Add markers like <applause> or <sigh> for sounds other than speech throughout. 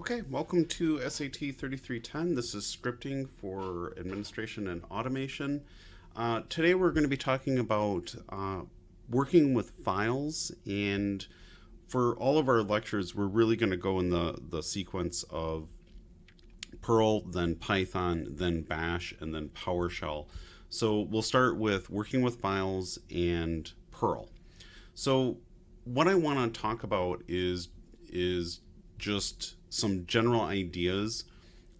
Okay, welcome to SAT 3310. This is scripting for administration and automation. Uh, today we're going to be talking about uh, working with files and for all of our lectures we're really going to go in the, the sequence of Perl, then Python, then Bash, and then PowerShell. So we'll start with working with files and Perl. So what I want to talk about is is just some general ideas.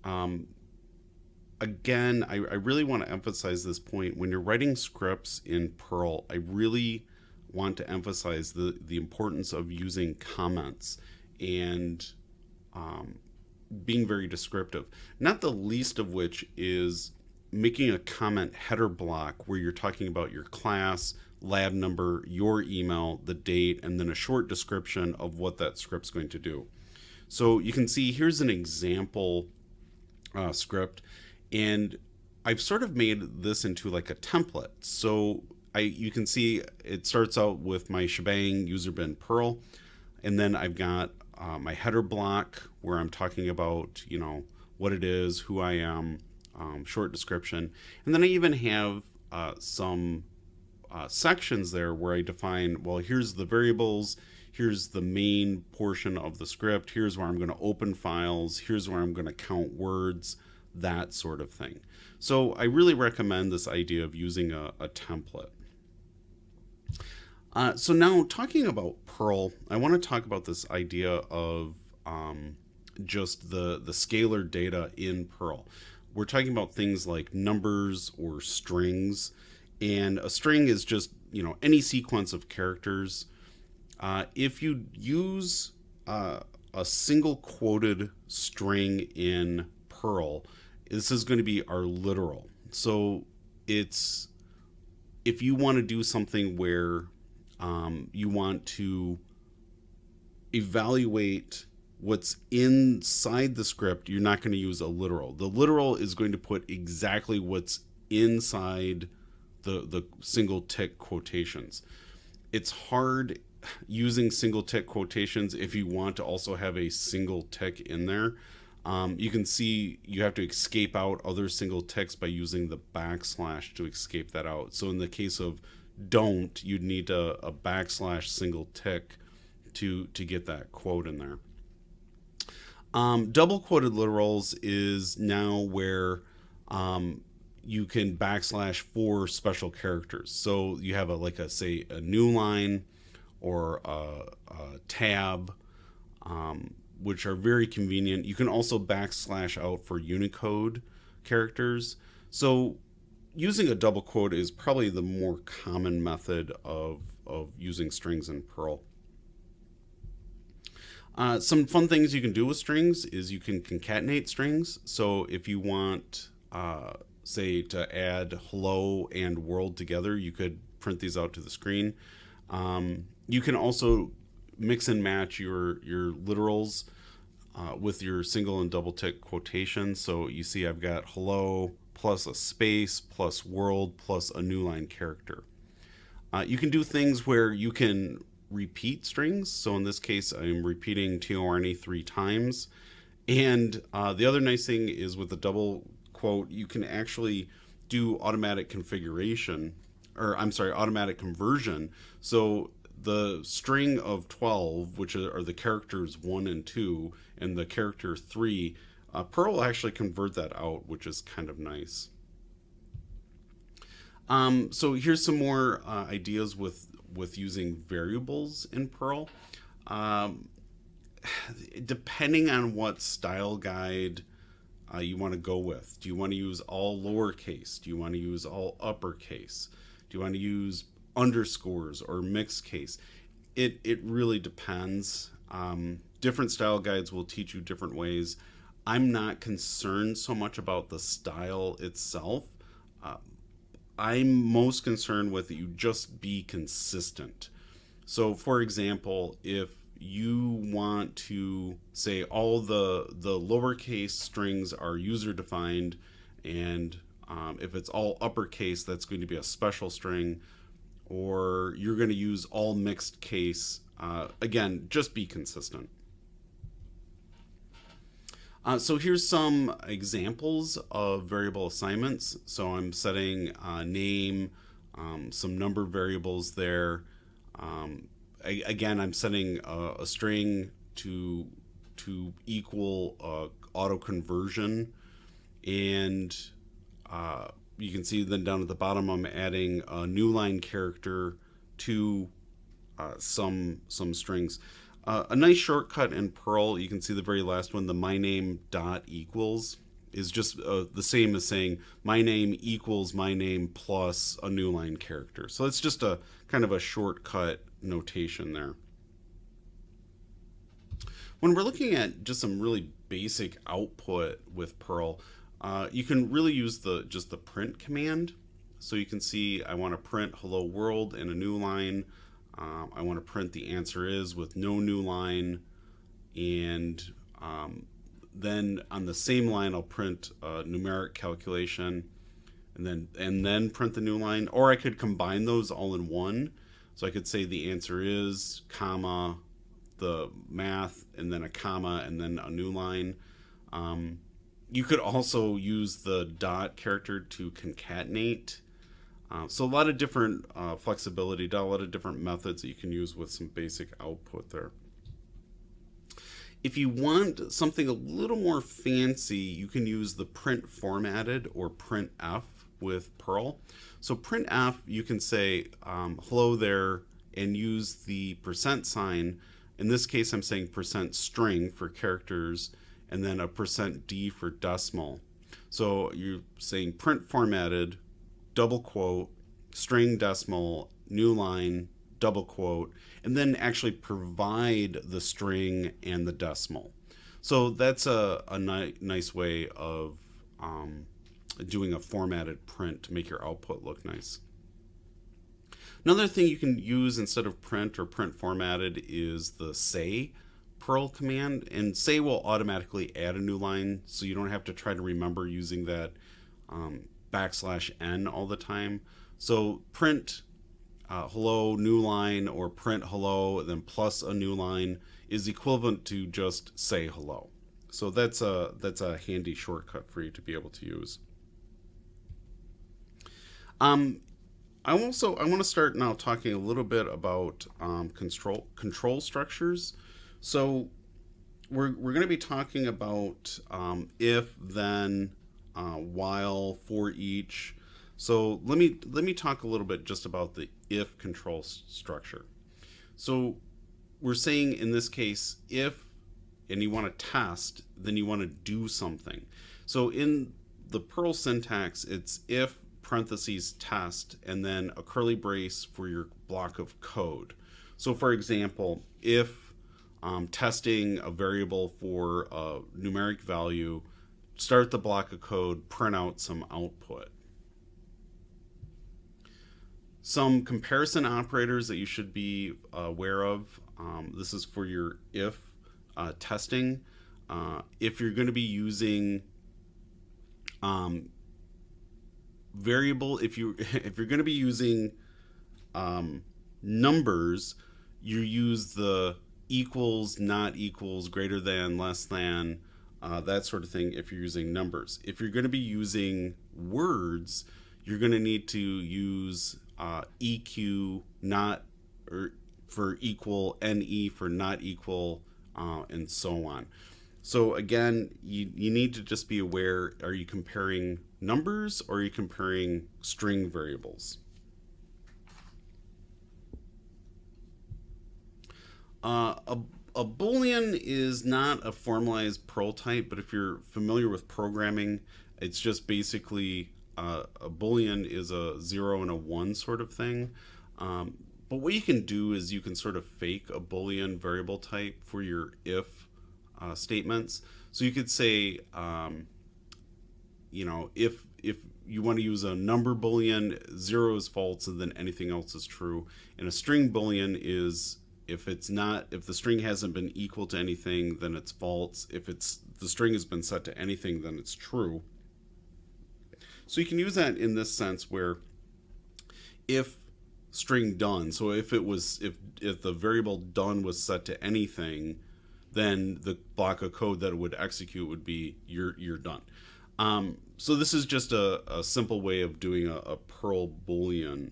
Um, again, I, I really want to emphasize this point. When you're writing scripts in Perl, I really want to emphasize the, the importance of using comments and um, being very descriptive. Not the least of which is making a comment header block where you're talking about your class, lab number, your email, the date, and then a short description of what that script's going to do. So you can see here's an example uh, script and I've sort of made this into like a template. So I you can see it starts out with my shebang user bin Perl and then I've got uh, my header block where I'm talking about, you know, what it is, who I am, um, short description. And then I even have uh, some uh, sections there where I define, well, here's the variables, here's the main portion of the script, here's where I'm going to open files, here's where I'm going to count words, that sort of thing. So I really recommend this idea of using a, a template. Uh, so now talking about Perl, I want to talk about this idea of um, just the, the scalar data in Perl. We're talking about things like numbers or strings, and a string is just, you know, any sequence of characters uh, if you use uh, a single quoted string in Perl, this is going to be our literal. So it's if you want to do something where um, you want to evaluate what's inside the script, you're not going to use a literal. The literal is going to put exactly what's inside the the single tick quotations. It's hard using single tick quotations if you want to also have a single tick in there. Um, you can see you have to escape out other single ticks by using the backslash to escape that out. So in the case of don't, you'd need a, a backslash single tick to, to get that quote in there. Um, double quoted literals is now where um, you can backslash for special characters. So you have a like a say a new line or a, a tab, um, which are very convenient. You can also backslash out for Unicode characters. So using a double quote is probably the more common method of, of using strings in Perl. Uh, some fun things you can do with strings is you can concatenate strings. So if you want, uh, say, to add hello and world together, you could print these out to the screen. Um, you can also mix and match your your literals uh, with your single and double tick quotations. So you see I've got hello plus a space plus world plus a new line character. Uh, you can do things where you can repeat strings. So in this case, I'm repeating TORNE three times. And uh, the other nice thing is with the double quote, you can actually do automatic configuration, or I'm sorry, automatic conversion. So the string of 12, which are the characters 1 and 2, and the character 3, uh, Perl will actually convert that out, which is kind of nice. Um, so here's some more uh, ideas with, with using variables in Perl. Um, <sighs> depending on what style guide uh, you want to go with. Do you want to use all lowercase? Do you want to use all uppercase? Do you want to use underscores or mixed case. It, it really depends. Um, different style guides will teach you different ways. I'm not concerned so much about the style itself. Uh, I'm most concerned with you just be consistent. So, for example, if you want to say all the the lowercase strings are user defined, and um, if it's all uppercase, that's going to be a special string or you're going to use all mixed case. Uh, again, just be consistent. Uh, so here's some examples of variable assignments. So I'm setting uh, name, um, some number variables there. Um, I, again, I'm setting a, a, string to to equal uh, auto conversion, and uh, you can see then down at the bottom I'm adding a new line character to uh, some some strings. Uh, a nice shortcut in Perl, you can see the very last one, the my name dot equals is just uh, the same as saying my name equals my name plus a new line character. So it's just a kind of a shortcut notation there. When we're looking at just some really basic output with Perl, uh, you can really use the just the print command. So you can see I want to print hello world in a new line. Um, I want to print the answer is with no new line and um, then on the same line I'll print a numeric calculation and then and then print the new line or I could combine those all in one so I could say the answer is comma the math and then a comma and then a new line. Um, you could also use the dot character to concatenate. Uh, so a lot of different uh, flexibility, a lot of different methods that you can use with some basic output there. If you want something a little more fancy, you can use the print formatted or printf with Perl. So printf, you can say um, hello there and use the percent sign. In this case, I'm saying percent string for characters and then a percent d for decimal. So you're saying print formatted double quote, string decimal, new line, double quote, and then actually provide the string and the decimal. So that's a, a ni nice way of um, doing a formatted print to make your output look nice. Another thing you can use instead of print or print formatted is the say Perl command. And say will automatically add a new line, so you don't have to try to remember using that um, backslash n all the time. So print uh, hello new line or print hello then plus a new line is equivalent to just say hello. So that's a that's a handy shortcut for you to be able to use. Um, I also I want to start now talking a little bit about um, control control structures. So we're we're going to be talking about um, if then uh, while, for each. So let me let me talk a little bit just about the if control structure. So we're saying in this case, if and you want to test, then you want to do something. So in the Perl syntax, it's if parentheses test and then a curly brace for your block of code. So for example, if um, testing a variable for a numeric value start the block of code, print out some output. Some comparison operators that you should be aware of. Um, this is for your if uh, testing. Uh, if you're going to be using um, variable, if you <laughs> if you're going to be using um, numbers, you use the equals, not equals, greater than, less than, uh, that sort of thing if you're using numbers. If you're going to be using words, you're going to need to use uh, EQ not or for equal, NE for not equal, uh, and so on. So again, you, you need to just be aware, are you comparing numbers or are you comparing string variables? Uh, a a boolean is not a formalized Perl type, but if you're familiar with programming, it's just basically uh, a boolean is a zero and a one sort of thing. Um, but what you can do is you can sort of fake a boolean variable type for your if uh, statements. So you could say, um, you know, if if you want to use a number boolean, zero is false, and then anything else is true. And a string boolean is if it's not if the string hasn't been equal to anything then it's false if it's the string has been set to anything then it's true so you can use that in this sense where if string done so if it was if if the variable done was set to anything then the block of code that it would execute would be you're you're done. Um, so this is just a, a simple way of doing a, a Perl Boolean.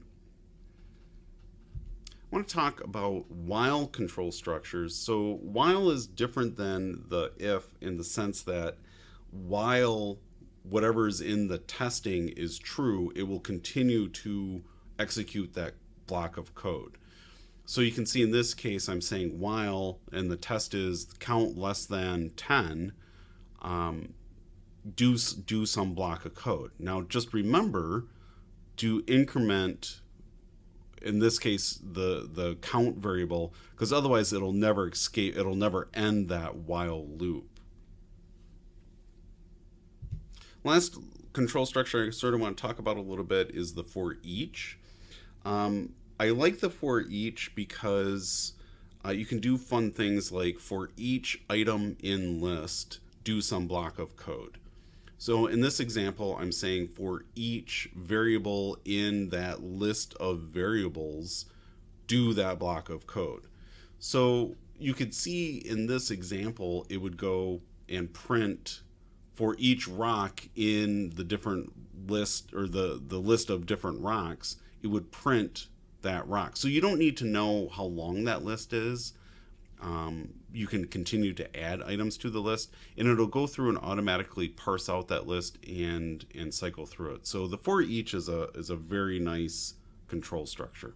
I want to talk about while control structures. So while is different than the if in the sense that while whatever is in the testing is true, it will continue to execute that block of code. So you can see in this case, I'm saying while, and the test is count less than 10, um, do, do some block of code. Now just remember to increment, in this case, the, the count variable, because otherwise it'll never escape, it'll never end that while loop. Last control structure I sort of want to talk about a little bit is the for each. Um, I like the for each because uh, you can do fun things like for each item in list, do some block of code. So in this example, I'm saying for each variable in that list of variables, do that block of code. So you could see in this example, it would go and print for each rock in the different list or the, the list of different rocks, it would print that rock. So you don't need to know how long that list is. Um, you can continue to add items to the list and it'll go through and automatically parse out that list and and cycle through it. So the for each is a is a very nice control structure.